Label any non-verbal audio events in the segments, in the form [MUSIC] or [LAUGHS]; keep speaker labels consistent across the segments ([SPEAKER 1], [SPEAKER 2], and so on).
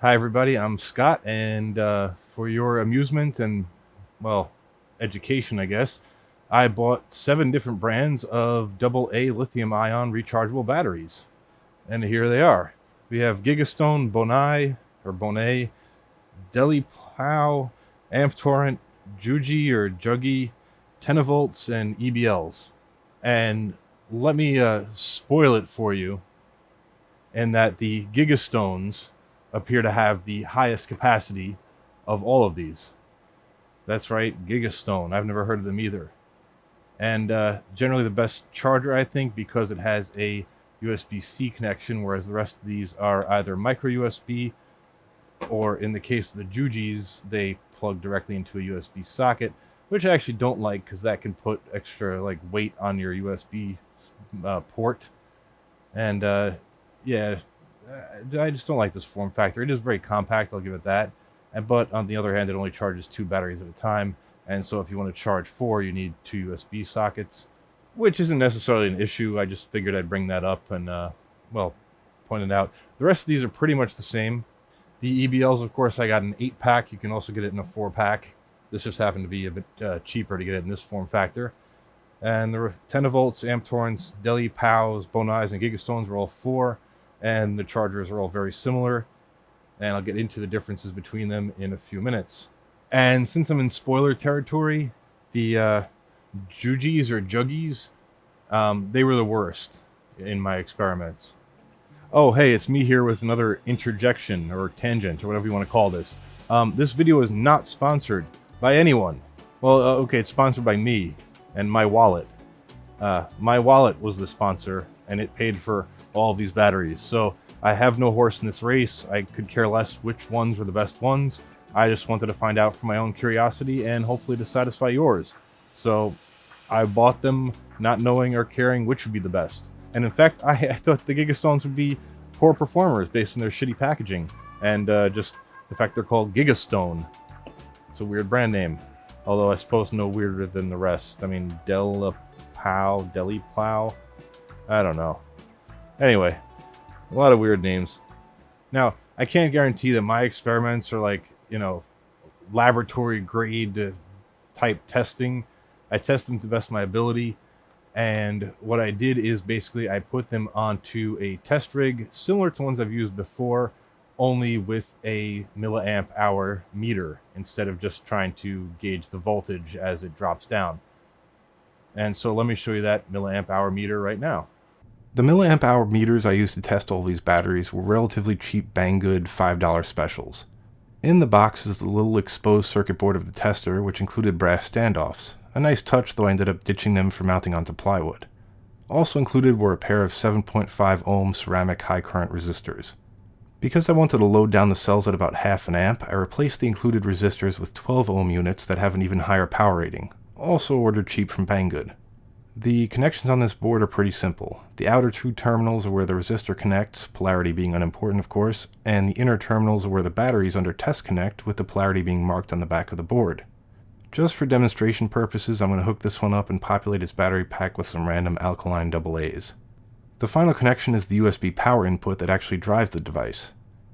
[SPEAKER 1] Hi, everybody. I'm Scott, and uh, for your amusement and, well, education, I guess, I bought seven different brands of AA lithium ion rechargeable batteries. And here they are. We have Gigastone, Bonai, or Bonet, Deli Plow, Amp Torrent, Juji or Juggy, Tenavolts, and EBLs. And let me uh, spoil it for you in that the Gigastones appear to have the highest capacity of all of these. That's right, Gigastone. I've never heard of them either. And uh, generally the best charger, I think, because it has a USB-C connection, whereas the rest of these are either micro USB, or in the case of the Jujis, they plug directly into a USB socket, which I actually don't like because that can put extra like weight on your USB uh, port. And uh, yeah, I just don't like this form factor. It is very compact, I'll give it that. And, but on the other hand, it only charges two batteries at a time. And so if you want to charge four, you need two USB sockets, which isn't necessarily an issue. I just figured I'd bring that up and, uh, well, point it out. The rest of these are pretty much the same. The EBLs, of course, I got an 8-pack. You can also get it in a 4-pack. This just happened to be a bit uh, cheaper to get it in this form factor. And the 10 volts, amp torrents, Deli, POWs, Bonais, and Gigastones were all 4 and the chargers are all very similar and I'll get into the differences between them in a few minutes. And since I'm in spoiler territory, the uh, Jujis or Juggies, um, they were the worst in my experiments. Oh, hey, it's me here with another interjection or tangent or whatever you want to call this. Um, this video is not sponsored by anyone. Well, uh, okay, it's sponsored by me and my wallet. Uh, my wallet was the sponsor and it paid for all these batteries. So I have no horse in this race. I could care less which ones were the best ones. I just wanted to find out for my own curiosity and hopefully to satisfy yours. So I bought them not knowing or caring which would be the best. And in fact, [LAUGHS] I, I thought the Gigastones would be poor performers based on their shitty packaging. And uh, just the fact they're called Gigastone. It's a weird brand name. Although I suppose no weirder than the rest. I mean, Del Pow, Deli Plow. I don't know. Anyway, a lot of weird names. Now, I can't guarantee that my experiments are like, you know, laboratory grade type testing. I test them to the best of my ability. And what I did is basically I put them onto a test rig similar to ones I've used before, only with a milliamp hour meter instead of just trying to gauge the voltage as it drops down. And so let me show you that milliamp hour meter right now.
[SPEAKER 2] The milliamp hour meters I used to test all these batteries were relatively cheap Banggood $5 specials. In the box is the little exposed circuit board of the tester, which included brass standoffs. A nice touch, though I ended up ditching them for mounting onto plywood. Also included were a pair of 7.5 ohm ceramic high current resistors. Because I wanted to load down the cells at about half an amp, I replaced the included resistors with 12 ohm units that have an even higher power rating, also ordered cheap from Banggood. The connections on this board are pretty simple. The outer two terminals are where the resistor connects, polarity being unimportant of course, and the inner terminals are where the batteries under test connect, with the polarity being marked on the back of the board. Just for demonstration purposes, I'm going to hook this one up and populate its battery pack with some random alkaline AA's. The final connection is the USB power input that actually drives the device.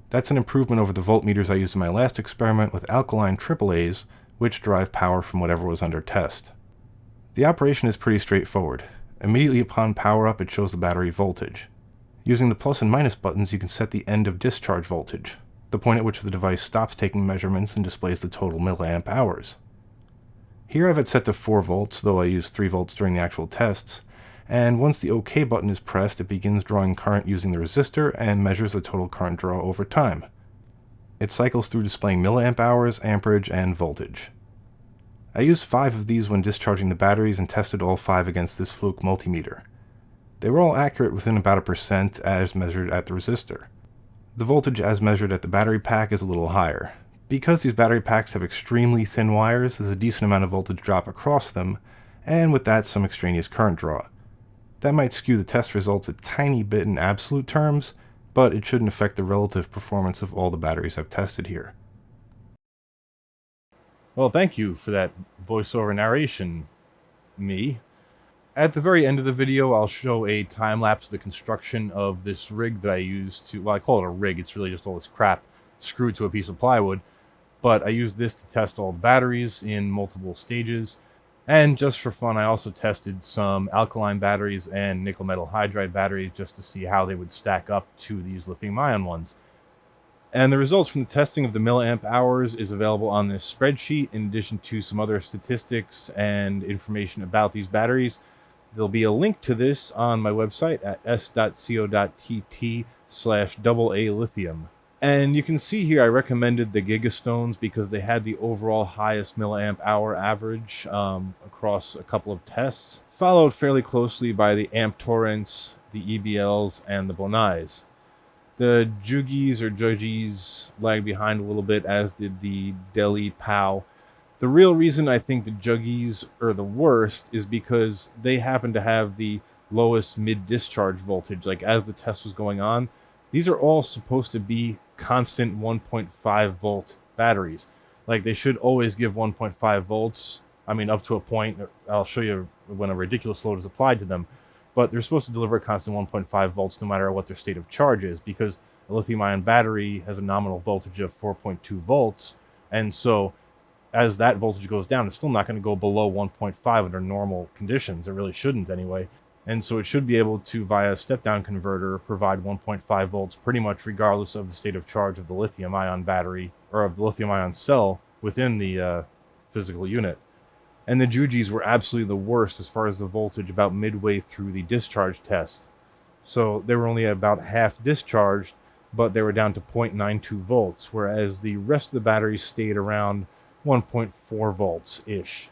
[SPEAKER 2] That's an improvement over the voltmeters I used in my last experiment with alkaline AAA's, which drive power from whatever was under test. The operation is pretty straightforward. Immediately upon power up it shows the battery voltage. Using the plus and minus buttons you can set the end of discharge voltage, the point at which the device stops taking measurements and displays the total milliamp hours. Here I've it set to 4 volts, though I used 3 volts during the actual tests, and once the OK button is pressed it begins drawing current using the resistor and measures the total current draw over time. It cycles through displaying milliamp hours, amperage, and voltage. I used five of these when discharging the batteries and tested all five against this Fluke multimeter. They were all accurate within about a percent as measured at the resistor. The voltage as measured at the battery pack is a little higher. Because these battery packs have extremely thin wires, there's a decent amount of voltage drop across them, and with that some extraneous current draw. That might skew the test results a tiny bit in absolute terms, but it shouldn't affect the relative performance of all the batteries I've tested here.
[SPEAKER 1] Well, thank you for that voiceover narration, me. At the very end of the video, I'll show a time lapse of the construction of this rig that I used to, well, I call it a rig, it's really just all this crap, screwed to a piece of plywood. But I used this to test all the batteries in multiple stages. And just for fun, I also tested some alkaline batteries and nickel metal hydride batteries just to see how they would stack up to these lithium ion ones. And the results from the testing of the milliamp hours is available on this spreadsheet in addition to some other statistics and information about these batteries. There'll be a link to this on my website at s.co.tt slash double A lithium. And you can see here I recommended the Gigastones because they had the overall highest milliamp hour average um, across a couple of tests, followed fairly closely by the Amp Torrents, the EBLs, and the Bonais. The Jugis or Jugis lagged behind a little bit, as did the Deli POW. The real reason I think the Juggies are the worst is because they happen to have the lowest mid discharge voltage. Like as the test was going on, these are all supposed to be constant 1.5 volt batteries. Like they should always give 1.5 volts. I mean, up to a point. I'll show you when a ridiculous load is applied to them. But they're supposed to deliver a constant 1.5 volts no matter what their state of charge is because a lithium ion battery has a nominal voltage of 4.2 volts. And so as that voltage goes down, it's still not going to go below 1.5 under normal conditions. It really shouldn't anyway and so it should be able to, via a step-down converter, provide 1.5 volts pretty much regardless of the state of charge of the lithium-ion battery, or of the lithium-ion cell within the uh, physical unit. And the Jugis were absolutely the worst as far as the voltage about midway through the discharge test. So they were only about half discharged, but they were down to 0.92 volts, whereas the rest of the batteries stayed around 1.4 volts-ish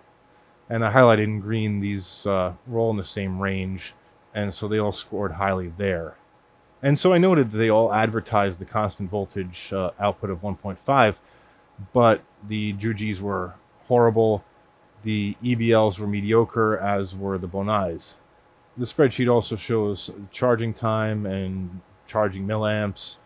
[SPEAKER 1] and I highlighted in green these uh, were all in the same range, and so they all scored highly there. And so I noted that they all advertised the constant voltage uh, output of 1.5, but the Jugis were horrible, the EBLs were mediocre, as were the Bonais. The spreadsheet also shows charging time and charging milliamps.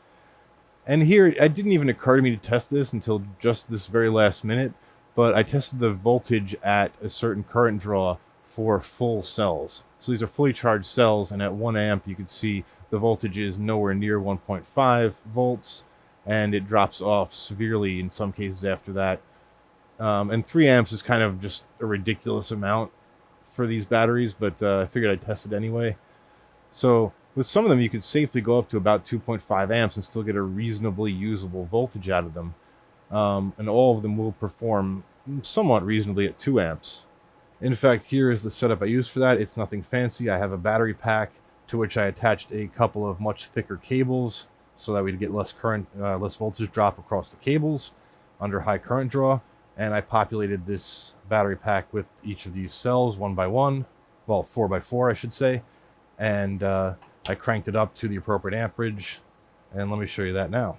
[SPEAKER 1] And here, it didn't even occur to me to test this until just this very last minute but I tested the voltage at a certain current draw for full cells. So these are fully charged cells, and at 1 amp you can see the voltage is nowhere near 1.5 volts, and it drops off severely in some cases after that. Um, and 3 amps is kind of just a ridiculous amount for these batteries, but uh, I figured I'd test it anyway. So with some of them, you could safely go up to about 2.5 amps and still get a reasonably usable voltage out of them um, and all of them will perform somewhat reasonably at 2 amps. In fact, here is the setup I use for that. It's nothing fancy. I have a battery pack to which I attached a couple of much thicker cables so that we'd get less current, uh, less voltage drop across the cables under high current draw. And I populated this battery pack with each of these cells one by one, well, four by four, I should say. And uh, I cranked it up to the appropriate amperage. And let me show you that now.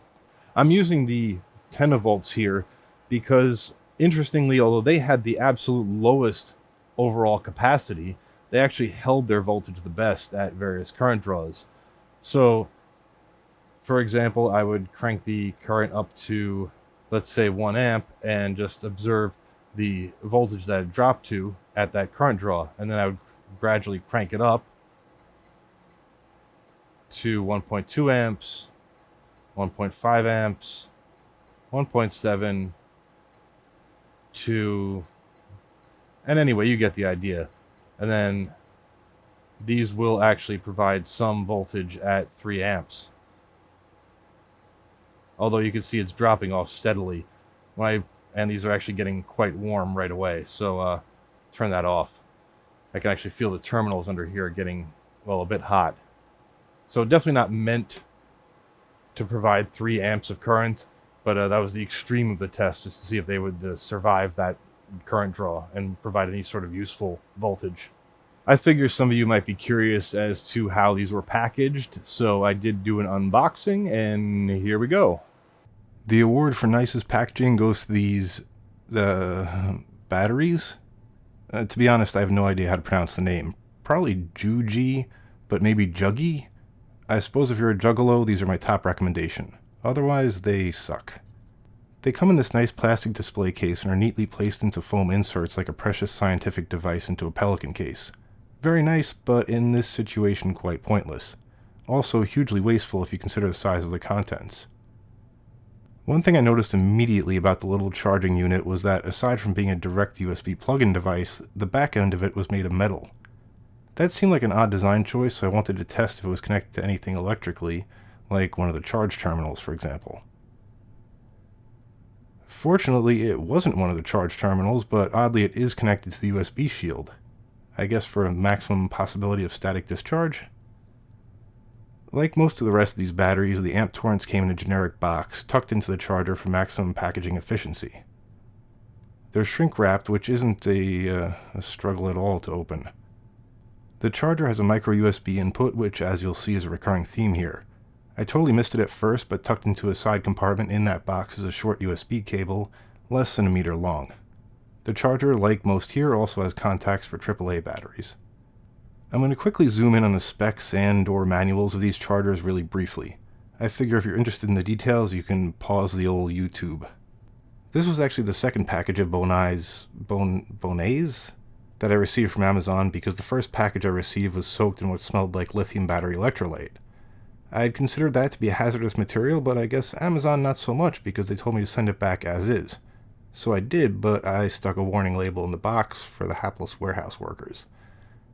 [SPEAKER 1] I'm using the Tenavolts here because interestingly, although they had the absolute lowest overall capacity, they actually held their voltage the best at various current draws. So, for example, I would crank the current up to, let's say, 1 amp and just observe the voltage that it dropped to at that current draw. And then I would gradually crank it up to 1.2 amps, 1.5 amps, 1.7 to and anyway you get the idea and then these will actually provide some voltage at 3 amps although you can see it's dropping off steadily when I and these are actually getting quite warm right away so uh, turn that off I can actually feel the terminals under here getting well a bit hot so definitely not meant to provide 3 amps of current but uh, that was the extreme of the test, just to see if they would uh, survive that current draw and provide any sort of useful voltage. I figure some of you might be curious as to how these were packaged, so I did do an unboxing, and here we go.
[SPEAKER 2] The award for nicest packaging goes to these the batteries. Uh, to be honest, I have no idea how to pronounce the name. Probably Juji, but maybe Juggy. I suppose if you're a juggalo, these are my top recommendation. Otherwise, they suck. They come in this nice plastic display case and are neatly placed into foam inserts like a precious scientific device into a pelican case. Very nice, but in this situation quite pointless. Also hugely wasteful if you consider the size of the contents. One thing I noticed immediately about the little charging unit was that aside from being a direct USB plug-in device, the back end of it was made of metal. That seemed like an odd design choice, so I wanted to test if it was connected to anything electrically, like one of the charge terminals, for example. Fortunately, it wasn't one of the charge terminals, but oddly it is connected to the USB shield. I guess for a maximum possibility of static discharge? Like most of the rest of these batteries, the amp torrents came in a generic box, tucked into the charger for maximum packaging efficiency. They're shrink wrapped, which isn't a, uh, a struggle at all to open. The charger has a micro USB input, which as you'll see is a recurring theme here. I totally missed it at first, but tucked into a side compartment in that box is a short USB cable, less than a meter long. The charger, like most here, also has contacts for AAA batteries. I'm going to quickly zoom in on the specs and or manuals of these chargers really briefly. I figure if you're interested in the details, you can pause the old YouTube. This was actually the second package of Bonai's, Bon, Bonais that I received from Amazon because the first package I received was soaked in what smelled like lithium battery electrolyte. I had considered that to be a hazardous material, but I guess Amazon not so much because they told me to send it back as is. So I did, but I stuck a warning label in the box for the hapless warehouse workers.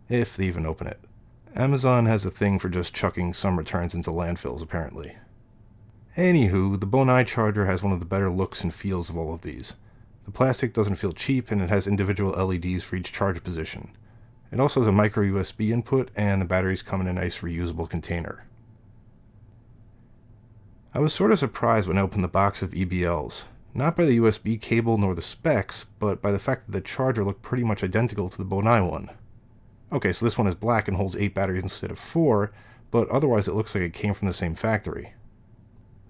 [SPEAKER 2] If they even open it. Amazon has a thing for just chucking some returns into landfills, apparently. Anywho, the Bonai charger has one of the better looks and feels of all of these. The plastic doesn't feel cheap, and it has individual LEDs for each charge position. It also has a micro USB input, and the batteries come in a nice reusable container. I was sort of surprised when I opened the box of EBLs. Not by the USB cable nor the specs, but by the fact that the charger looked pretty much identical to the Bonai one. Okay, so this one is black and holds 8 batteries instead of 4, but otherwise it looks like it came from the same factory.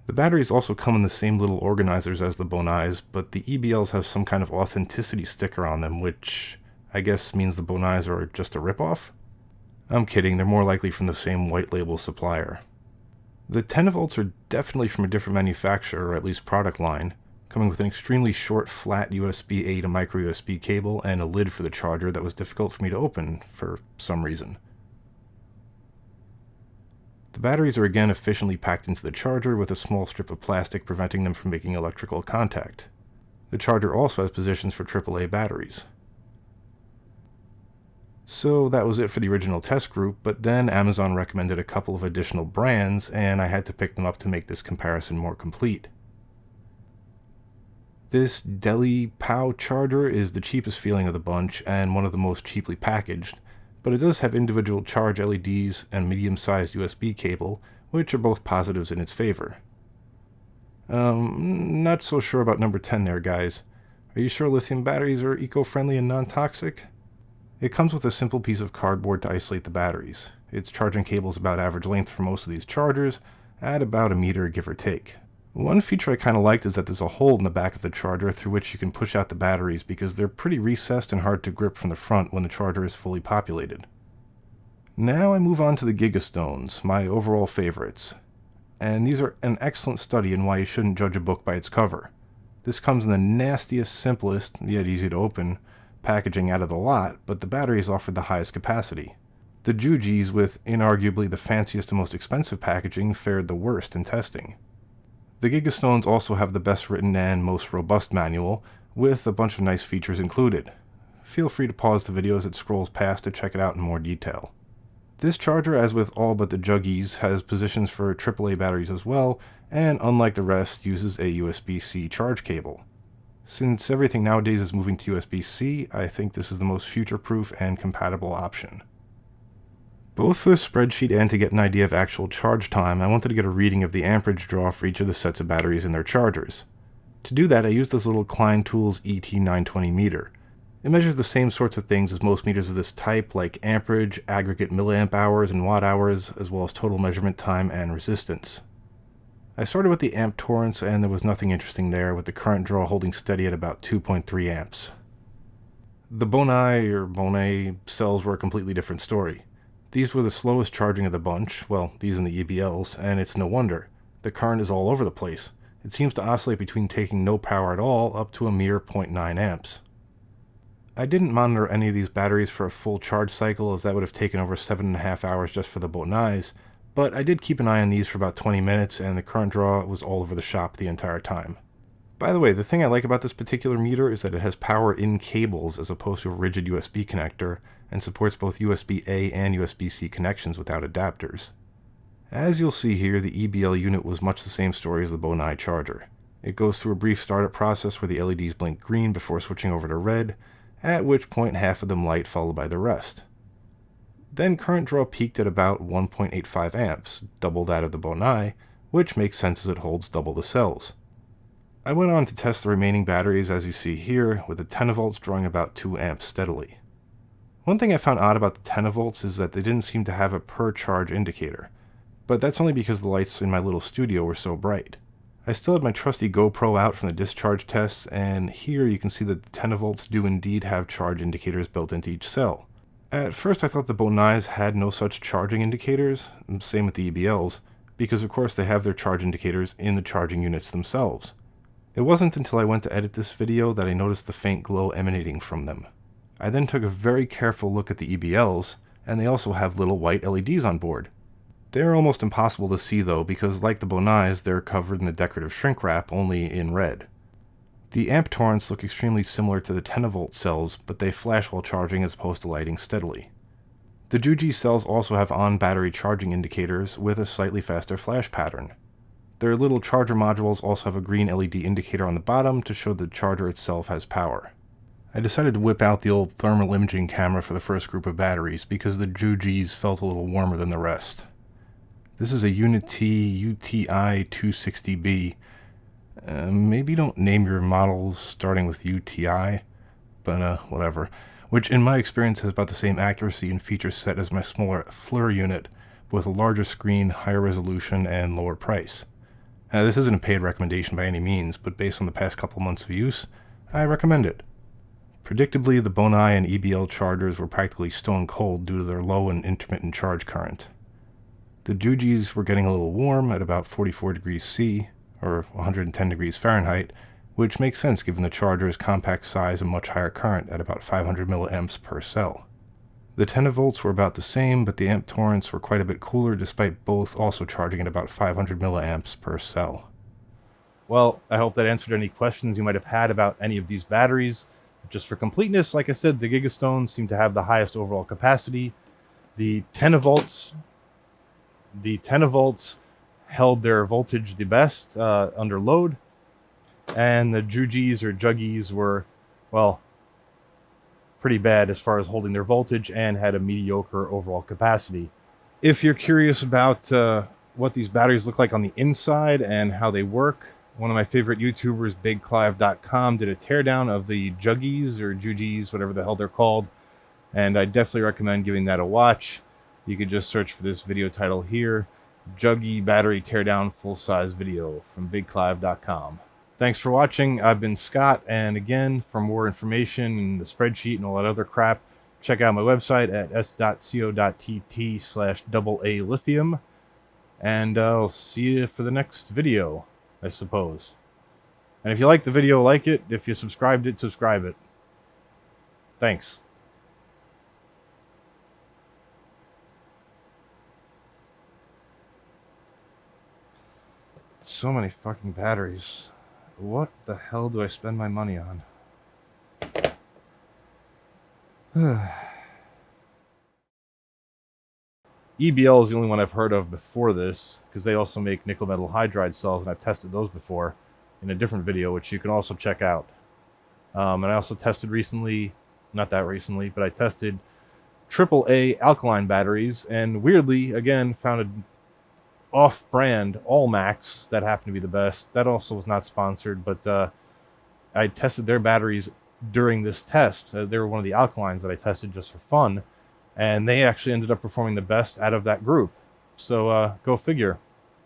[SPEAKER 2] The batteries also come in the same little organizers as the Bonais, but the EBLs have some kind of authenticity sticker on them, which I guess means the Bonais are just a ripoff? I'm kidding, they're more likely from the same white label supplier. The 10 volts are definitely from a different manufacturer, or at least product line, coming with an extremely short flat USB-A to micro USB cable and a lid for the charger that was difficult for me to open for some reason. The batteries are again efficiently packed into the charger with a small strip of plastic preventing them from making electrical contact. The charger also has positions for AAA batteries. So that was it for the original test group, but then Amazon recommended a couple of additional brands, and I had to pick them up to make this comparison more complete. This Deli POW charger is the cheapest feeling of the bunch, and one of the most cheaply packaged, but it does have individual charge LEDs and medium-sized USB cable, which are both positives in its favor. Um, not so sure about number 10 there, guys. Are you sure lithium batteries are eco-friendly and non-toxic? It comes with a simple piece of cardboard to isolate the batteries. Its charging cable is about average length for most of these chargers, at about a meter give or take. One feature I kind of liked is that there's a hole in the back of the charger through which you can push out the batteries because they're pretty recessed and hard to grip from the front when the charger is fully populated. Now I move on to the Gigastones, my overall favorites. And these are an excellent study in why you shouldn't judge a book by its cover. This comes in the nastiest, simplest, yet easy to open, packaging out of the lot, but the batteries offered the highest capacity. The Jujis, with inarguably the fanciest and most expensive packaging, fared the worst in testing. The Gigastones also have the best written and most robust manual, with a bunch of nice features included. Feel free to pause the video as it scrolls past to check it out in more detail. This charger, as with all but the Juggies, has positions for AAA batteries as well, and unlike the rest, uses a USB-C charge cable. Since everything nowadays is moving to USB-C, I think this is the most future-proof and compatible option. Both for the spreadsheet and to get an idea of actual charge time, I wanted to get a reading of the amperage draw for each of the sets of batteries in their chargers. To do that, I used this little Klein Tools ET920 meter. It measures the same sorts of things as most meters of this type, like amperage, aggregate milliamp hours and watt hours, as well as total measurement time and resistance. I started with the amp torrents and there was nothing interesting there, with the current draw holding steady at about 2.3 amps. The Bonai or Bonnet cells were a completely different story. These were the slowest charging of the bunch, well, these and the EBLs, and it's no wonder. The current is all over the place. It seems to oscillate between taking no power at all up to a mere 0.9 amps. I didn't monitor any of these batteries for a full charge cycle as that would have taken over 7.5 hours just for the Bonais, But I did keep an eye on these for about 20 minutes and the current draw was all over the shop the entire time. By the way, the thing I like about this particular meter is that it has power in cables as opposed to a rigid USB connector and supports both USB-A and USB-C connections without adapters. As you'll see here, the EBL unit was much the same story as the Bonai charger. It goes through a brief startup process where the LEDs blink green before switching over to red, at which point half of them light followed by the rest. Then current draw peaked at about 1.85 amps, double that of the Bonai, which makes sense as it holds double the cells. I went on to test the remaining batteries as you see here, with the 10 volts drawing about 2 amps steadily. One thing I found odd about the 10 volts is that they didn't seem to have a per charge indicator, but that's only because the lights in my little studio were so bright. I still had my trusty GoPro out from the discharge tests, and here you can see that the 10 volts do indeed have charge indicators built into each cell. At first I thought the Bonais had no such charging indicators, same with the EBLs, because of course they have their charge indicators in the charging units themselves. It wasn't until I went to edit this video that I noticed the faint glow emanating from them. I then took a very careful look at the EBLs, and they also have little white LEDs on board. They're almost impossible to see though because like the Bonais, they're covered in the decorative shrink wrap only in red. The amp torrents look extremely similar to the 10 volt cells, but they flash while charging as opposed to lighting steadily. The Juji cells also have on-battery charging indicators with a slightly faster flash pattern. Their little charger modules also have a green LED indicator on the bottom to show the charger itself has power. I decided to whip out the old thermal imaging camera for the first group of batteries because the Jujis felt a little warmer than the rest. This is a UNI-T UTI 260B. Uh, maybe don't name your models starting with UTI, but uh, whatever. Which in my experience has about the same accuracy and feature set as my smaller FLIR unit, with a larger screen, higher resolution, and lower price. This isn't a paid recommendation by any means, but based on the past couple months of use, I recommend it. Predictably, the Bonai and EBL chargers were practically stone cold due to their low and intermittent charge current. The Jujis were getting a little warm at about 44 degrees C, or 110 degrees Fahrenheit, which makes sense given the charger's compact size and much higher current at about 500 milliamps per cell. The 10 volts were about the same, but the amp torrents were quite a bit cooler despite both also charging at about 500 milliamps per cell.
[SPEAKER 1] Well, I hope that answered any questions you might have had about any of these batteries. Just for completeness, like I said, the Gigastones seem to have the highest overall capacity. The 10 volts, the 10 volts held their voltage the best uh, under load, and the Jujis or Juggies were, well, pretty bad as far as holding their voltage and had a mediocre overall capacity. If you're curious about uh, what these batteries look like on the inside and how they work, one of my favorite YouTubers, BigClive.com, did a teardown of the Juggies or Jujis, whatever the hell they're called, and I definitely recommend giving that a watch. You could just search for this video title here, Juggy Battery Teardown Full Size Video from BigClive.com. Thanks for watching. I've been Scott, and again, for more information and the spreadsheet and all that other crap, check out my website at s.co.tt slash double A lithium, and I'll see you for the next video, I suppose. And if you like the video, like it. If you subscribed it, subscribe it. Thanks. So many fucking batteries. What the hell do I spend my money on? [SIGHS] [SIGHS] EBL is the only one I've heard of before this, because they also make nickel metal hydride cells, and I've tested those before in a different video, which you can also check out. Um, and I also tested recently, not that recently, but I tested AAA alkaline batteries, and weirdly, again, found an off-brand Allmax that happened to be the best. That also was not sponsored, but uh, I tested their batteries during this test. Uh, they were one of the alkalines that I tested just for fun, and they actually ended up performing the best out of that group. So uh, go figure.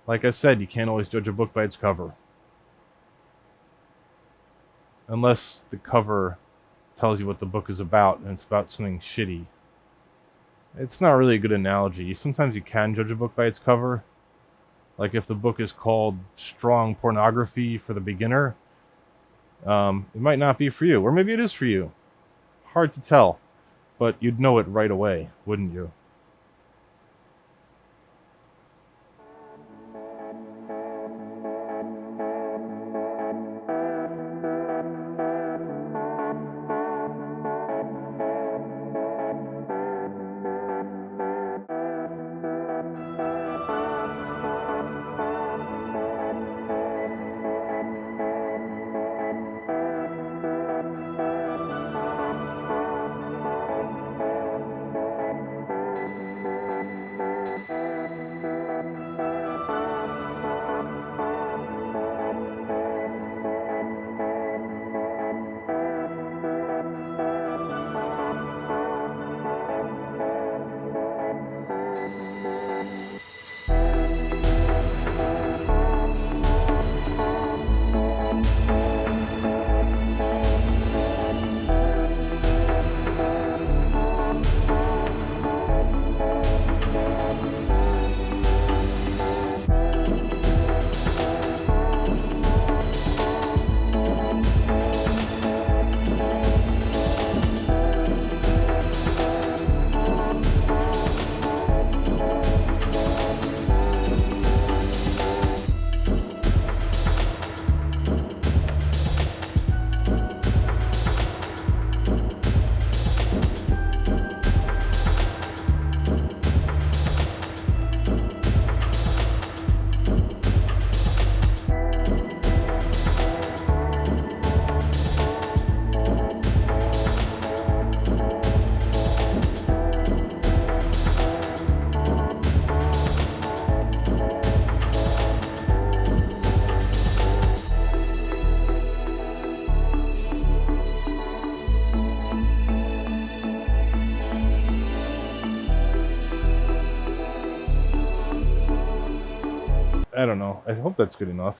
[SPEAKER 1] Like I said, you can't always judge a book by its cover. Unless the cover tells you what the book is about and it's about something shitty. It's not really a good analogy. Sometimes you can judge a book by its cover, like if the book is called Strong Pornography for the Beginner, um, it might not be for you. Or maybe it is for you. Hard to tell. But you'd know it right away, wouldn't you? I hope that's good enough.